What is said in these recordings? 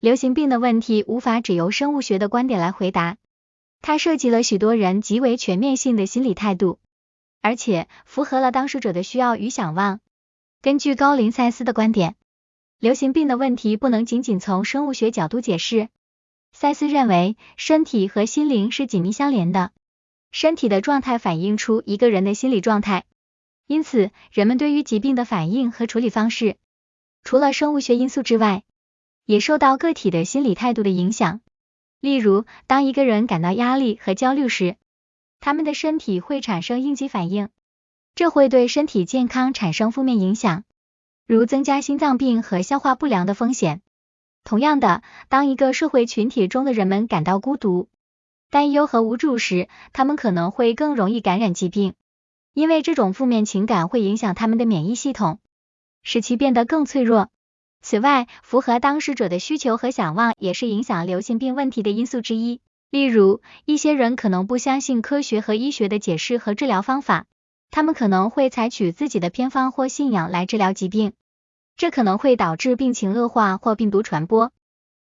流行病的问题无法只由生物学的观点来回答，它涉及了许多人极为全面性的心理态度，而且符合了当事者的需要与想望。根据高林塞斯的观点，流行病的问题不能仅仅从生物学角度解释。塞斯认为，身体和心灵是紧密相连的，身体的状态反映出一个人的心理状态，因此人们对于疾病的反应和处理方式，除了生物学因素之外，也受到个体的心理态度的影响。例如，当一个人感到压力和焦虑时，他们的身体会产生应激反应，这会对身体健康产生负面影响，如增加心脏病和消化不良的风险。同样的，当一个社会群体中的人们感到孤独、担忧和无助时，他们可能会更容易感染疾病，因为这种负面情感会影响他们的免疫系统，使其变得更脆弱。此外，符合当事者的需求和想望也是影响流行病问题的因素之一。例如，一些人可能不相信科学和医学的解释和治疗方法，他们可能会采取自己的偏方或信仰来治疗疾病，这可能会导致病情恶化或病毒传播。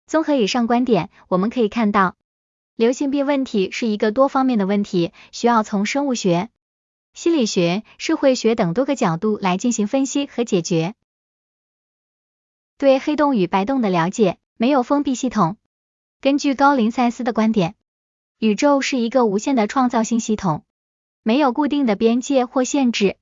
综合以上观点，我们可以看到，流行病问题是一个多方面的问题，需要从生物学、心理学、社会学等多个角度来进行分析和解决。对黑洞与白洞的了解没有封闭系统。根据高林塞斯的观点，宇宙是一个无限的创造性系统，没有固定的边界或限制。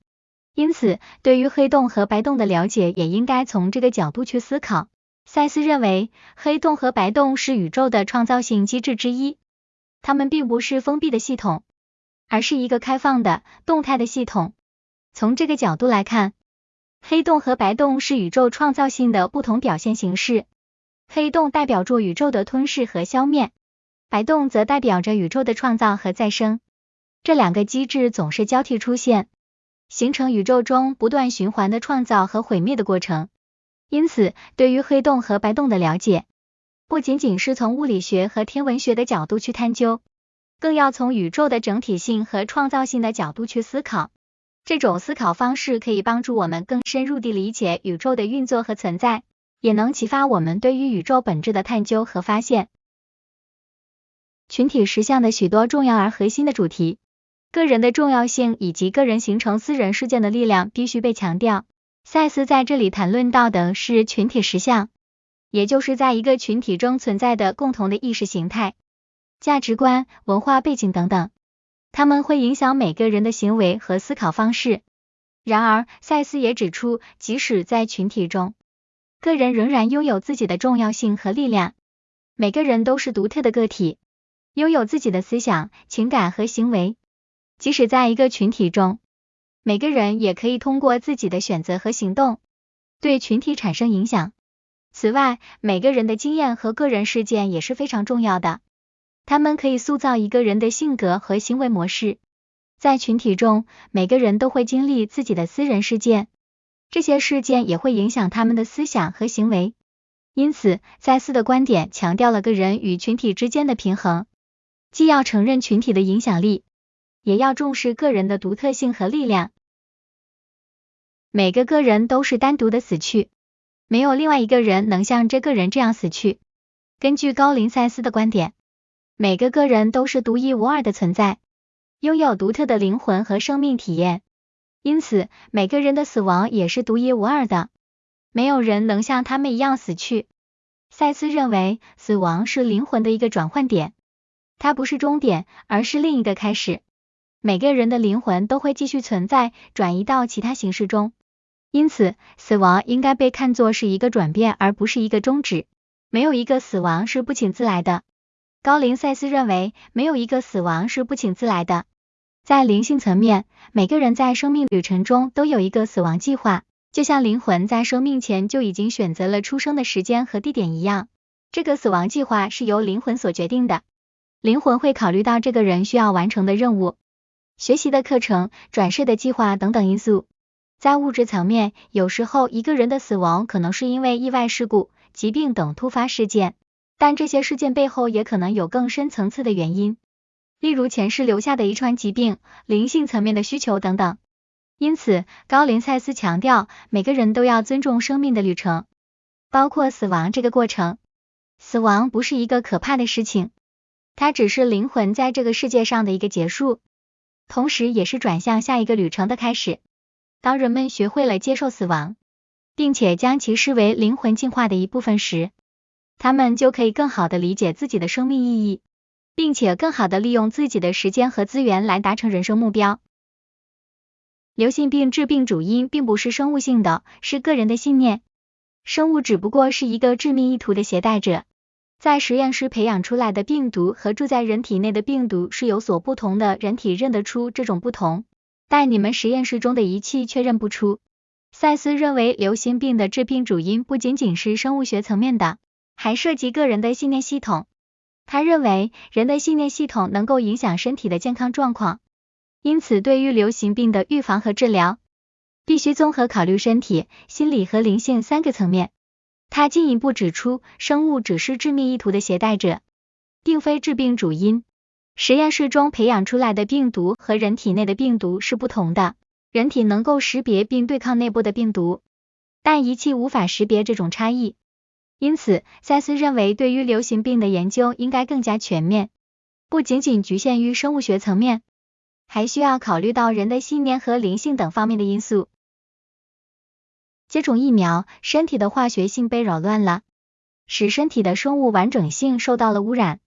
因此，对于黑洞和白洞的了解也应该从这个角度去思考。塞斯认为，黑洞和白洞是宇宙的创造性机制之一，它们并不是封闭的系统，而是一个开放的、动态的系统。从这个角度来看，黑洞和白洞是宇宙创造性的不同表现形式，黑洞代表着宇宙的吞噬和消灭，白洞则代表着宇宙的创造和再生。这两个机制总是交替出现，形成宇宙中不断循环的创造和毁灭的过程。因此，对于黑洞和白洞的了解，不仅仅是从物理学和天文学的角度去探究，更要从宇宙的整体性和创造性的角度去思考。这种思考方式可以帮助我们更深入地理解宇宙的运作和存在，也能启发我们对于宇宙本质的探究和发现。群体实相的许多重要而核心的主题，个人的重要性以及个人形成私人事件的力量必须被强调。赛斯在这里谈论到的是群体实相，也就是在一个群体中存在的共同的意识形态、价值观、文化背景等等。他们会影响每个人的行为和思考方式。然而，赛斯也指出，即使在群体中，个人仍然拥有自己的重要性和力量。每个人都是独特的个体，拥有自己的思想、情感和行为。即使在一个群体中，每个人也可以通过自己的选择和行动，对群体产生影响。此外，每个人的经验和个人事件也是非常重要的。他们可以塑造一个人的性格和行为模式。在群体中，每个人都会经历自己的私人事件，这些事件也会影响他们的思想和行为。因此，赛斯的观点强调了个人与群体之间的平衡，既要承认群体的影响力，也要重视个人的独特性和力量。每个个人都是单独的死去，没有另外一个人能像这个人这样死去。根据高林赛斯的观点。每个个人都是独一无二的存在，拥有独特的灵魂和生命体验，因此每个人的死亡也是独一无二的，没有人能像他们一样死去。赛斯认为，死亡是灵魂的一个转换点，它不是终点，而是另一个开始。每个人的灵魂都会继续存在，转移到其他形式中，因此死亡应该被看作是一个转变，而不是一个终止。没有一个死亡是不请自来的。高林塞斯认为，没有一个死亡是不请自来的。在灵性层面，每个人在生命旅程中都有一个死亡计划，就像灵魂在生命前就已经选择了出生的时间和地点一样。这个死亡计划是由灵魂所决定的。灵魂会考虑到这个人需要完成的任务、学习的课程、转世的计划等等因素。在物质层面，有时候一个人的死亡可能是因为意外事故、疾病等突发事件。但这些事件背后也可能有更深层次的原因，例如前世留下的遗传疾病、灵性层面的需求等等。因此，高林赛斯强调，每个人都要尊重生命的旅程，包括死亡这个过程。死亡不是一个可怕的事情，它只是灵魂在这个世界上的一个结束，同时也是转向下一个旅程的开始。当人们学会了接受死亡，并且将其视为灵魂进化的一部分时，他们就可以更好的理解自己的生命意义，并且更好的利用自己的时间和资源来达成人生目标。流行病致病主因并不是生物性的，是个人的信念。生物只不过是一个致命意图的携带者。在实验室培养出来的病毒和住在人体内的病毒是有所不同的，人体认得出这种不同。但你们实验室中的仪器却认不出。赛斯认为，流行病的致病主因不仅仅是生物学层面的，还涉及个人的信念系统。他认为，人的信念系统能够影响身体的健康状况，因此，对于流行病的预防和治疗，必须综合考虑身体、心理和灵性三个层面。他进一步指出，生物只是致命意图的携带者，并非致病主因。实验室中培养出来的病毒和人体内的病毒是不同的，人体能够识别并对抗内部的病毒，但仪器无法识别这种差异。因此，赛斯认为，对于流行病的研究应该更加全面，不仅仅局限于生物学层面，还需要考虑到人的信念和灵性等方面的因素。接种疫苗，身体的化学性被扰乱了，使身体的生物完整性受到了污染。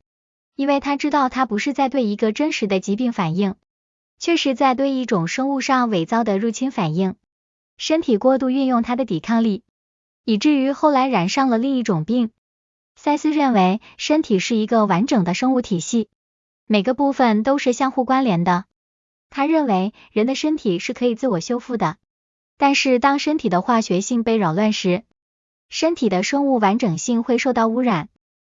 因为他知道他不是在对一个真实的疾病反应，却是在对一种生物上伪造的入侵反应。身体过度运用它的抵抗力，以至于后来染上了另一种病。塞斯认为，身体是一个完整的生物体系，每个部分都是相互关联的。他认为，人的身体是可以自我修复的，但是当身体的化学性被扰乱时，身体的生物完整性会受到污染。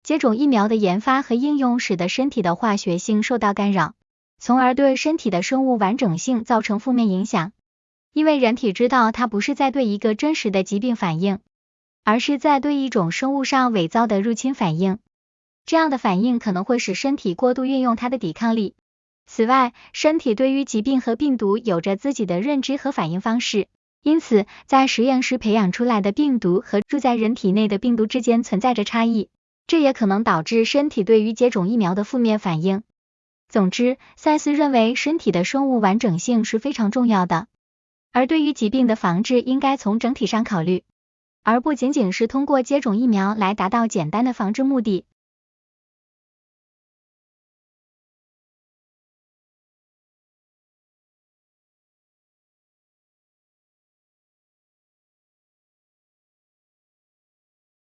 接种疫苗的研发和应用使得身体的化学性受到干扰，从而对身体的生物完整性造成负面影响。因为人体知道它不是在对一个真实的疾病反应，而是在对一种生物上伪造的入侵反应。这样的反应可能会使身体过度运用它的抵抗力。此外，身体对于疾病和病毒有着自己的认知和反应方式，因此在实验室培养出来的病毒和住在人体内的病毒之间存在着差异。这也可能导致身体对于接种疫苗的负面反应。总之，赛斯认为身体的生物完整性是非常重要的，而对于疾病的防治应该从整体上考虑，而不仅仅是通过接种疫苗来达到简单的防治目的。